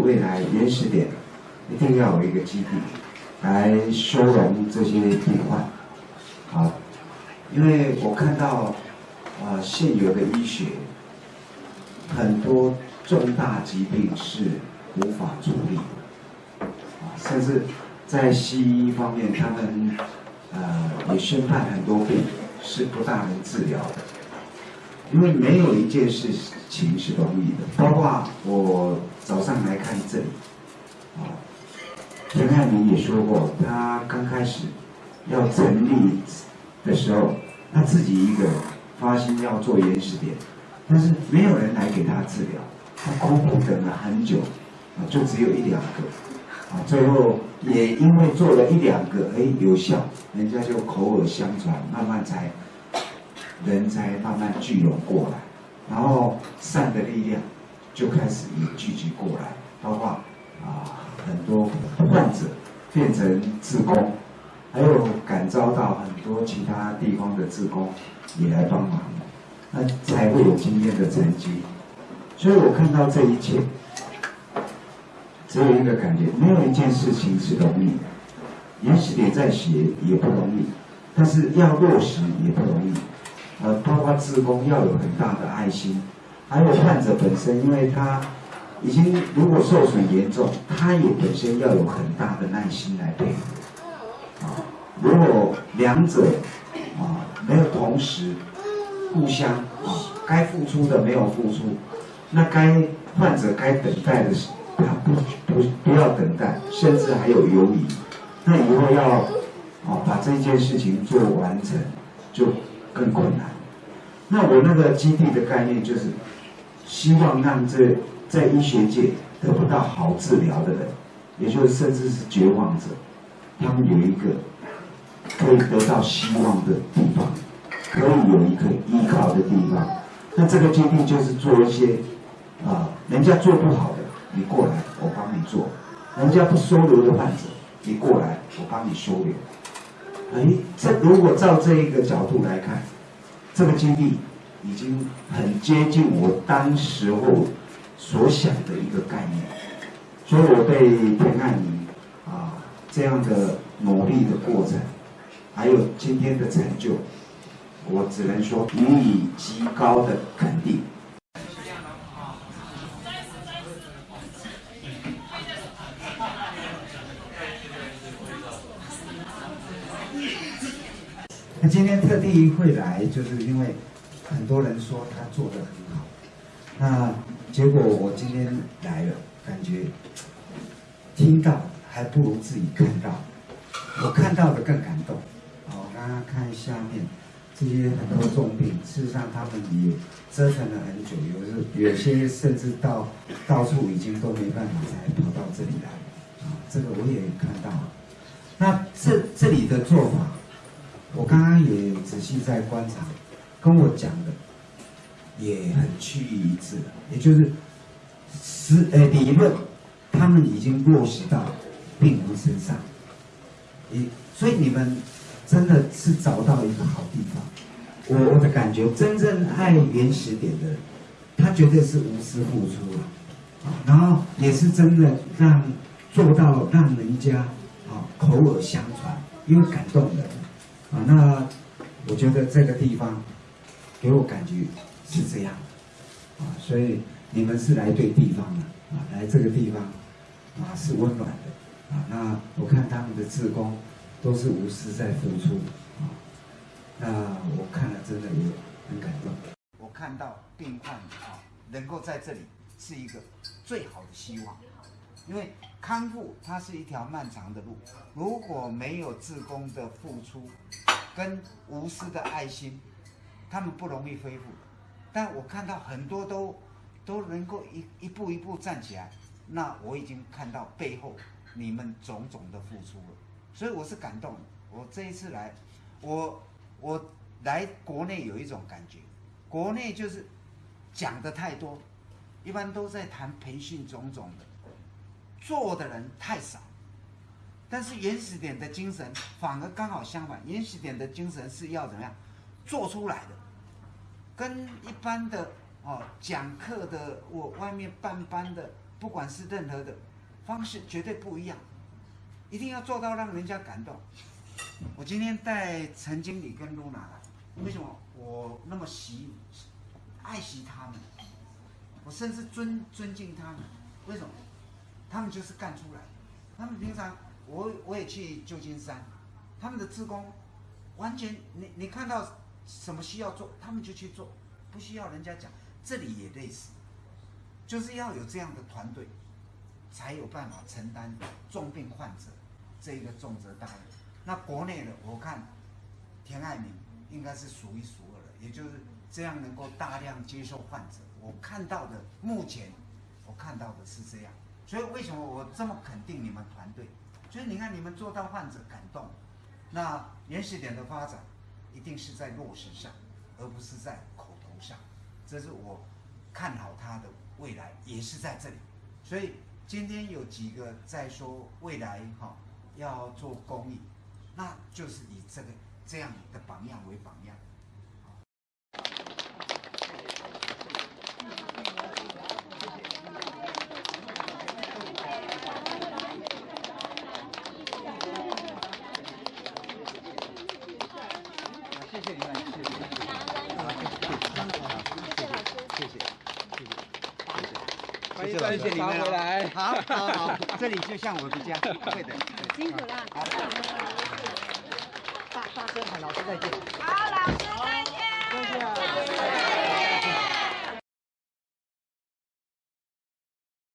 未来原始点一定要有一个基地来收容这些病患，啊，因为我看到啊现有的医学很多重大疾病是无法处理的，啊，甚至在西医方面，他们呃也宣判很多病是不大能治疗的，因为没有一件事情是容易的，包括我早上来看这里，啊，陈汉明也说过，他刚开始要成立的时候，他自己一个发心要做原始点，但是没有人来给他治疗，他苦苦等了很久，啊，就只有一两个，啊，最后也因为做了一两个，哎，有效，人家就口耳相传，慢慢才人才慢慢聚拢过来，然后善的力量就开始也聚集过来，包括啊很多患者变成志工，还有感召到很多其他地方的志工也来帮忙，那才会有今天的成绩。所以我看到这一切，只有一个感觉，没有一件事情是容易的。也许你在写也不容易，但是要落实也不容易。呃，包括志工要有很大的爱心，还有患者本身，因为他已经如果受损严重，他也本身要有很大的耐心来配合。啊，如果两者啊没有同时互相啊，该付出的没有付出，那该患者该等待的，他不不不要等待，甚至还有犹疑，那以后要啊把这件事情做完成，就更困难。那我那个基地的概念就是，希望让这在医学界得不到好治疗的人，也就是甚至是绝望者，他们有一个可以得到希望的地方，可以有一个依靠的地方。那这个基地就是做一些啊，人家做不好的，你过来我帮你做；人家不收留的患者，你过来我帮你收留。哎，这如果照这一个角度来看。这个经历已经很接近我当时候所想的一个概念，所以我对田爱妮啊这样的努力的过程，还有今天的成就，我只能说予以极高的肯定。那今天特地会来，就是因为很多人说他做的很好。那结果我今天来了，感觉听到还不如自己看到。我看到的更感动。我，刚刚看下面这些很多重病，事实上他们也折腾了很久，有时有些甚至到到处已经都没办法才跑到这里来。啊，这个我也看到了。那这这里的做法。我刚刚也仔细在观察，跟我讲的也很趋于一致也就是实呃理论，他们已经落实到病人身上，你所以你们真的是找到一个好地方。我我的感觉，真正爱原始点的，他绝对是无私付出了，然后也是真的让做到让人家啊口耳相传，因为感动人。啊，那我觉得这个地方给我感觉是这样，啊，所以你们是来对地方的，啊，来这个地方啊是温暖的，啊，那我看他们的志工都是无私在付出，啊，那我看了真的也很感动。我看到病患啊能够在这里是一个最好的希望。因为康复它是一条漫长的路，如果没有自宫的付出跟无私的爱心，他们不容易恢复。但我看到很多都都能够一一步一步站起来，那我已经看到背后你们种种的付出了，所以我是感动。我这一次来，我我来国内有一种感觉，国内就是讲的太多，一般都在谈培训种种的。做的人太少，但是原始点的精神反而刚好相反。原始点的精神是要怎么样做出来的？跟一般的哦讲课的，我外面办班的不管是任何的方式，绝对不一样，一定要做到让人家感动。我今天带陈经理跟露娜来，为什么我那么喜爱惜他们？我甚至尊尊敬他们，为什么？他们就是干出来。他们平常我我也去旧金山，他们的职工完全你你看到什么需要做，他们就去做，不需要人家讲。这里也类似，就是要有这样的团队，才有办法承担重病患者这一个重责大任。那国内的我看田爱民应该是数一数二的，也就是这样能够大量接受患者。我看到的目前我看到的是这样，所以为什么我这么肯定你们团队？就是你看你们做到患者感动，那原始点的发展一定是在落实上，而不是在口头上。这是我看好他的未来，也是在这里。所以今天有几个在说未来哈要做公益，那就是以这个这样的榜样为榜样。谢谢你们，谢谢。你们。谢谢，谢谢，欢迎谢谢。你们回来。好，好，好，这里就像我的家，对的。辛苦了。好，大大声喊老师再见。好，老师再见。谢谢。